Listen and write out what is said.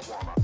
marijuana.